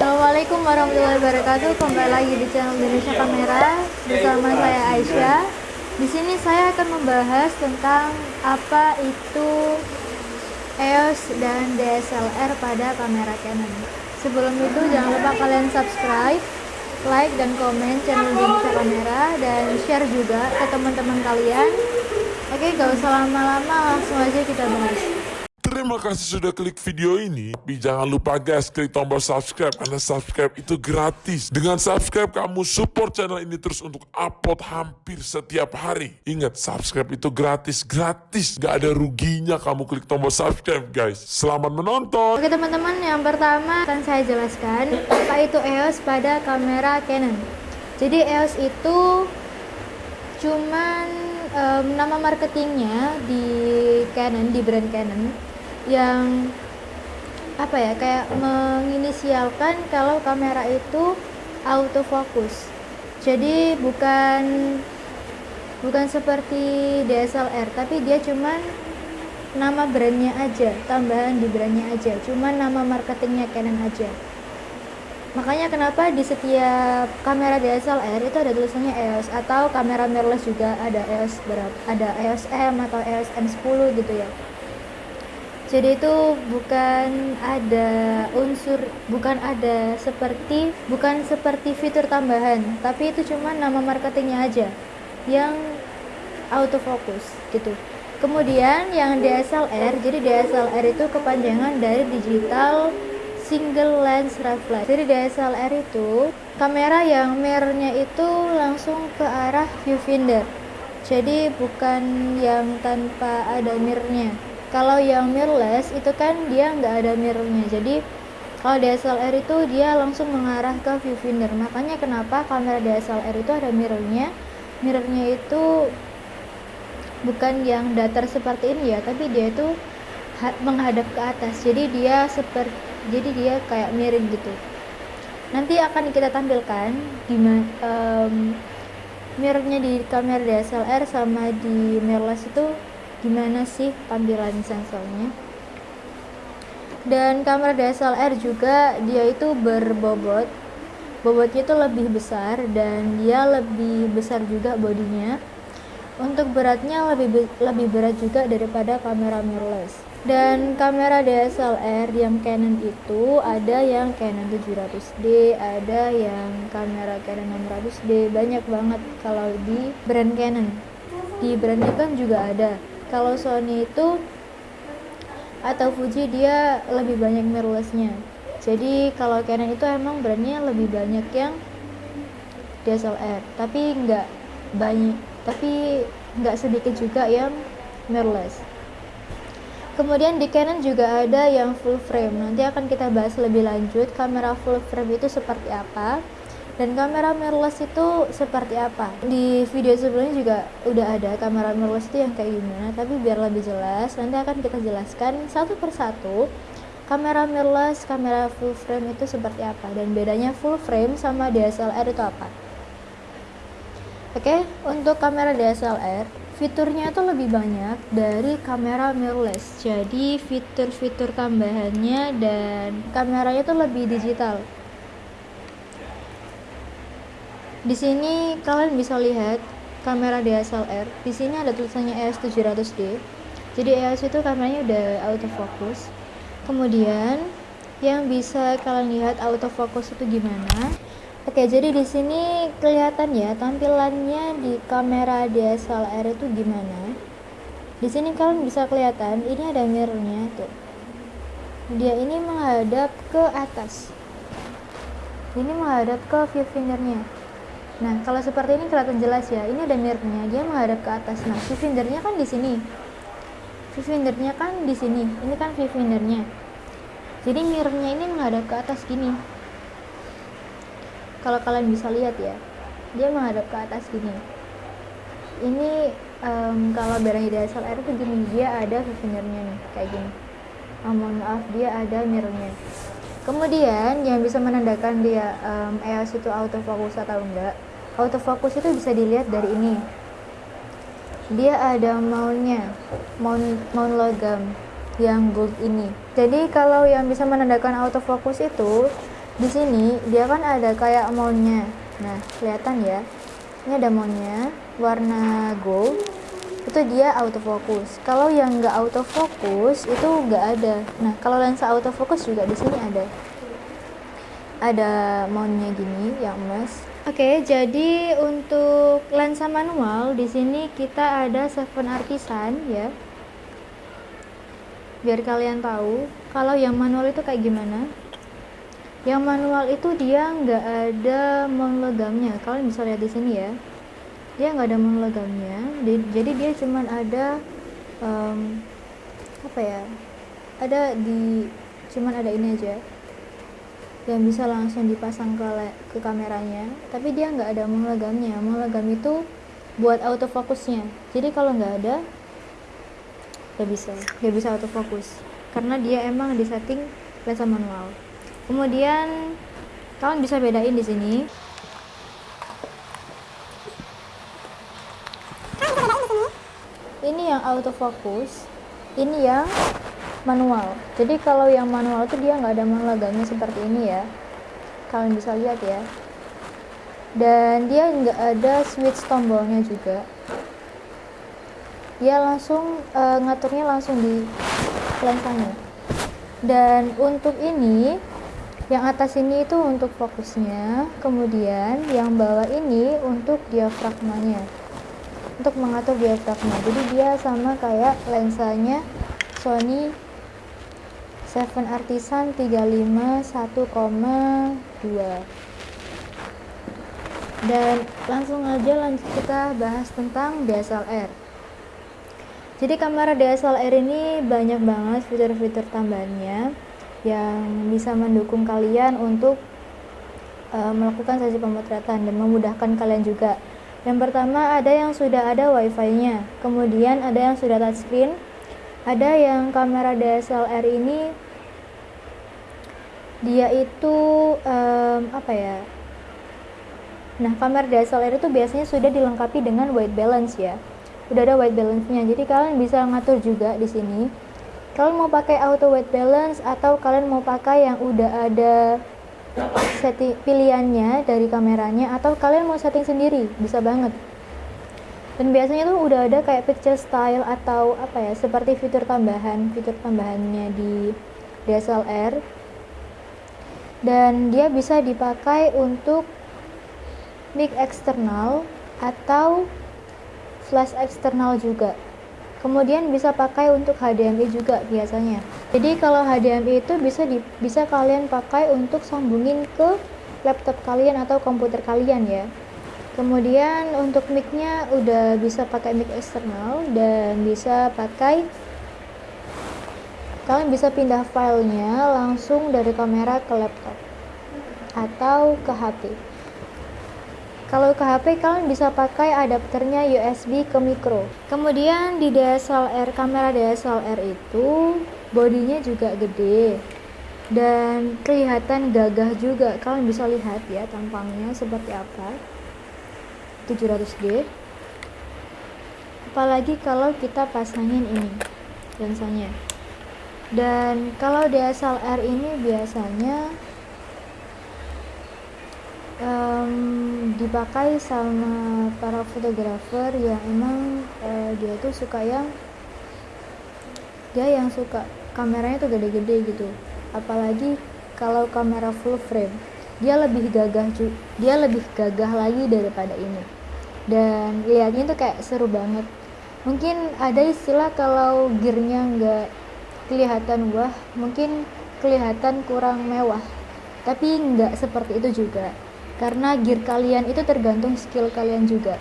Assalamualaikum warahmatullahi wabarakatuh. Kembali lagi di channel Indonesia Kamera bersama saya Aisyah. Di sini saya akan membahas tentang apa itu EOS dan DSLR pada kamera Canon. Sebelum itu jangan lupa kalian subscribe, like dan komen channel Indonesia Kamera dan share juga ke teman-teman kalian. Oke, gak usah lama-lama, langsung aja kita bahas. Terima kasih sudah klik video ini. Tapi jangan lupa guys, klik tombol subscribe karena subscribe itu gratis. Dengan subscribe kamu support channel ini terus untuk upload hampir setiap hari. Ingat, subscribe itu gratis, gratis. Gak ada ruginya kamu klik tombol subscribe guys. Selamat menonton. Oke teman-teman, yang pertama akan saya jelaskan apa itu EOS pada kamera Canon. Jadi EOS itu cuman um, nama marketingnya di Canon, di brand Canon yang apa ya kayak menginisialkan kalau kamera itu autofocus. Jadi bukan bukan seperti DSLR tapi dia cuman nama brandnya aja tambahan di brandnya aja cuman nama marketingnya Canon aja. Makanya kenapa di setiap kamera DSLR itu ada tulisannya EOS atau kamera mirrorless juga ada EOS berapa ada EOS M atau EOS M10 gitu ya jadi itu bukan ada unsur bukan ada seperti bukan seperti fitur tambahan tapi itu cuma nama marketingnya aja yang autofocus gitu. Kemudian yang DSLR jadi DSLR itu kepanjangan dari digital single lens reflex jadi DSLR itu kamera yang mirrornya itu langsung ke arah viewfinder. Jadi bukan yang tanpa ada mirrornya kalau yang mirrorless itu kan dia nggak ada mirrornya. Jadi kalau DSLR itu dia langsung mengarah ke viewfinder makanya kenapa kamera DSLR itu ada mirrornya? Mirrornya itu bukan yang datar seperti ini ya tapi dia itu menghadap ke atas. Jadi dia seperti jadi dia kayak miring gitu. Nanti akan kita tampilkan di um, mirrornya di kamera DSLR sama di mirrorless itu gimana sih tampilan sensornya? Dan kamera DSLR juga dia itu berbobot. Bobotnya itu lebih besar dan dia lebih besar juga bodinya. Untuk beratnya lebih lebih berat juga daripada kamera mirrorless. Dan kamera DSLR yang Canon itu ada yang Canon 700D ada yang kamera Canon 600D banyak banget kalau di brand Canon. Di brand kan juga ada kalau Sony itu atau Fuji dia lebih banyak mirrorlessnya. Jadi kalau Canon itu emang brandnya lebih banyak yang DSLR tapi nggak banyak tapi nggak sedikit juga yang mirrorless. Kemudian di Canon juga ada yang full frame. Nanti akan kita bahas lebih lanjut kamera full frame itu seperti apa dan kamera mirrorless itu seperti apa? Di video sebelumnya juga udah ada kamera mirrorless itu yang kayak gimana tapi biar lebih jelas nanti akan kita jelaskan satu persatu kamera mirrorless kamera full frame itu seperti apa dan bedanya full frame sama DSLR itu apa. Oke untuk kamera DSLR fiturnya itu lebih banyak dari kamera mirrorless. Jadi fitur-fitur tambahannya dan kameranya itu lebih digital di sini kalian bisa lihat kamera DSLR. Di sini ada tulisannya EOS 700D. Jadi EOS itu kameranya udah autofocus. Kemudian yang bisa kalian lihat autofocus itu gimana? Oke, jadi di sini kelihatan ya tampilannya di kamera DSLR itu gimana. Di sini kalian bisa kelihatan ini ada mirrornya tuh. Dia ini menghadap ke atas. Ini menghadap ke viewfingernya Nah, kalau seperti ini kelihatan jelas ya. Ini ada mirrornya, dia menghadap ke atas. Nah, viewfindernya kan di sini. Viewfindernya kan di sini. Ini kan viewfindernya. Jadi mirrornya ini menghadap ke atas gini. Kalau kalian bisa lihat ya, dia menghadap ke atas gini. Ini um, kalau barang DSLR itu gini, dia ada viewfindernya nih, kayak gini. Oh, mohon maaf, dia ada mirrornya. Kemudian yang bisa menandakan dia um, EOS itu autofocus atau enggak, autofocus itu bisa dilihat dari ini. Dia ada mountnya mount, mount logam yang gold ini. Jadi kalau yang bisa menandakan autofocus itu di sini dia kan ada kayak mountnya nah kelihatan ya? Ini ada mountnya warna gold. Itu dia autofocus. Kalau yang nggak autofocus itu nggak ada. Nah kalau lensa autofocus juga di sini ada ada mountnya gini yang emas Oke, jadi untuk lensa manual di sini kita ada Seven Artisan ya. Biar kalian tahu kalau yang manual itu kayak gimana. Yang manual itu dia nggak ada monogamnya. Kalian bisa lihat di sini ya. Dia nggak ada monogamnya. Jadi dia cuman ada um, apa ya? Ada di cuman ada ini aja yang bisa langsung dipasang ke ke kameranya tapi dia nggak ada monogamnya monogam itu buat autofokusnya jadi kalau nggak ada nggak bisa nggak bisa autofokus karena dia emang di setting lensa manual. Kemudian kalian bisa bedain di sini. Ini yang autofokus ini yang manual. Jadi kalau yang manual itu dia nggak ada monogamnya seperti ini ya. Kalian bisa lihat ya. Dan dia nggak ada switch tombolnya juga. Dia langsung uh, ngaturnya langsung di lensanya dan untuk ini yang atas ini itu untuk fokusnya. Kemudian yang bawah ini untuk diafragmanya. Untuk mengatur diafragma. Jadi dia sama kayak lensanya Sony Seven Artisan 35 1,2 dan langsung aja lanjut kita bahas tentang DSLR jadi kamera DSLR ini banyak banget fitur-fitur tambahannya yang bisa mendukung kalian untuk uh, melakukan sesi pemotretan dan memudahkan kalian juga. Yang pertama ada yang sudah ada wifi nya kemudian ada yang sudah touchscreen ada yang kamera DSLR ini dia itu um, apa ya? Nah kamera DSLR itu biasanya sudah dilengkapi dengan white balance ya. Udah ada white balance nya jadi kalian bisa ngatur juga di sini. Kalian mau pakai auto white balance atau kalian mau pakai yang udah ada setting pilihannya dari kameranya atau kalian mau setting sendiri bisa banget dan biasanya tuh udah ada kayak picture style atau apa ya seperti fitur tambahan fitur tambahannya di DSLR dan dia bisa dipakai untuk mic eksternal atau flash eksternal juga. Kemudian bisa pakai untuk HDMI juga biasanya. Jadi kalau HDMI itu bisa di, bisa kalian pakai untuk sambungin ke laptop kalian atau komputer kalian ya kemudian untuk micnya udah bisa pakai mic eksternal dan bisa pakai kalian bisa pindah filenya langsung dari kamera ke laptop atau ke HP kalau ke HP kalian bisa pakai adapternya USB ke micro. Kemudian di DSLR kamera DSLR itu bodinya juga gede dan kelihatan gagah juga. Kalian bisa lihat ya tampangnya seperti apa 700D apalagi kalau kita pasangin ini lensanya. Dan kalau DSLR ini biasanya um, dipakai sama para fotografer yang emang uh, dia tuh suka yang dia yang suka kameranya tuh gede-gede gitu. Apalagi kalau kamera full frame dia lebih gagah dia lebih gagah lagi daripada ini dan lihatnya tuh kayak seru banget. Mungkin ada istilah kalau gearnya nggak kelihatan wah mungkin kelihatan kurang mewah. Tapi nggak seperti itu juga karena gear kalian itu tergantung skill kalian juga.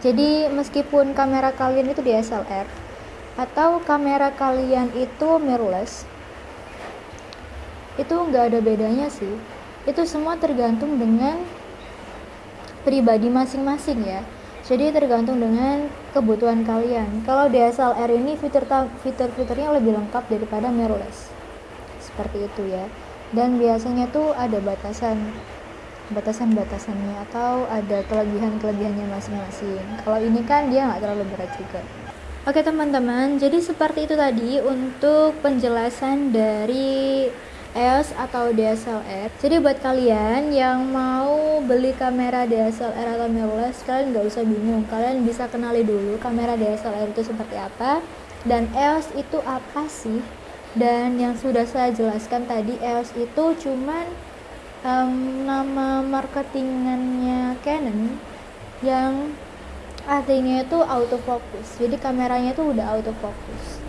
Jadi meskipun kamera kalian itu DSLR atau kamera kalian itu mirrorless itu nggak ada bedanya sih. Itu semua tergantung dengan pribadi masing-masing ya. Jadi tergantung dengan kebutuhan kalian. Kalau DSLR ini fitur fitur-fiturnya lebih lengkap daripada mirrorless. Seperti itu ya. Dan biasanya tuh ada batasan batasan-batasannya atau ada kelebihan-kelebihannya masing-masing. Kalau ini kan dia nggak terlalu berat juga. Oke teman-teman. Jadi seperti itu tadi untuk penjelasan dari EOS atau DSLR. Jadi buat kalian yang mau beli kamera DSLR atau mirrorless, kalian nggak usah bingung. Kalian bisa kenali dulu kamera DSLR itu seperti apa dan EOS itu apa sih. Dan yang sudah saya jelaskan tadi, EOS itu cuman um, nama marketingannya Canon yang artinya itu autofocus. Jadi kameranya itu udah autofocus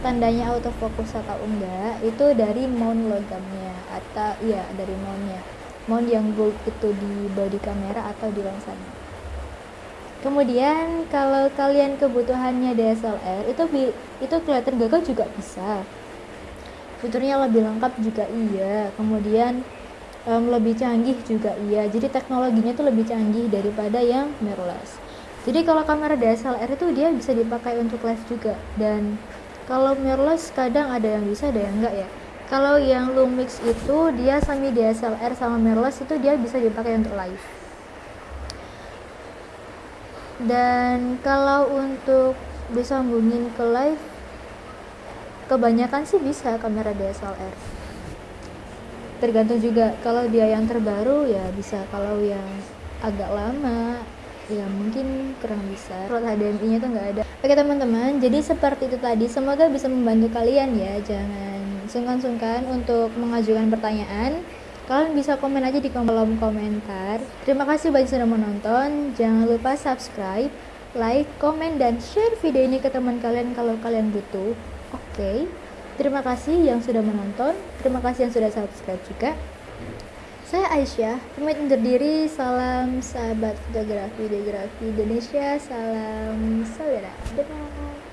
tandanya autofocus atau enggak itu dari mount logamnya atau iya dari mountnya. Mount yang gold itu di body kamera atau di lensanya. Kemudian kalau kalian kebutuhannya DSLR itu itu kelihatan gagal juga bisa. Fiturnya lebih lengkap juga iya. Kemudian um, lebih canggih juga iya. Jadi teknologinya itu lebih canggih daripada yang mirrorless. Jadi kalau kamera DSLR itu dia bisa dipakai untuk live juga dan kalau mirrorless kadang ada yang bisa ada yang enggak ya? Kalau yang Lumix itu dia semi DSLR sama mirrorless itu dia bisa dipakai untuk live. Dan kalau untuk disambungin ke live kebanyakan sih bisa kamera DSLR tergantung juga kalau dia yang terbaru ya bisa. Kalau yang agak lama ya mungkin kurang bisa. Slot HDMI nya tuh nggak ada. Oke teman-teman jadi seperti itu tadi. Semoga bisa membantu kalian ya. Jangan sungkan-sungkan untuk mengajukan pertanyaan. Kalian bisa komen aja di kolom komentar. Terima kasih bagi sudah menonton. Jangan lupa subscribe like, komen, dan share video ini ke teman kalian kalau kalian butuh. Oke okay. terima kasih yang sudah menonton. Terima kasih yang sudah subscribe juga saya Aisyah, pamit undur diri. Salam sahabat fotografi, videografi Indonesia. Salam saudara. Dadah.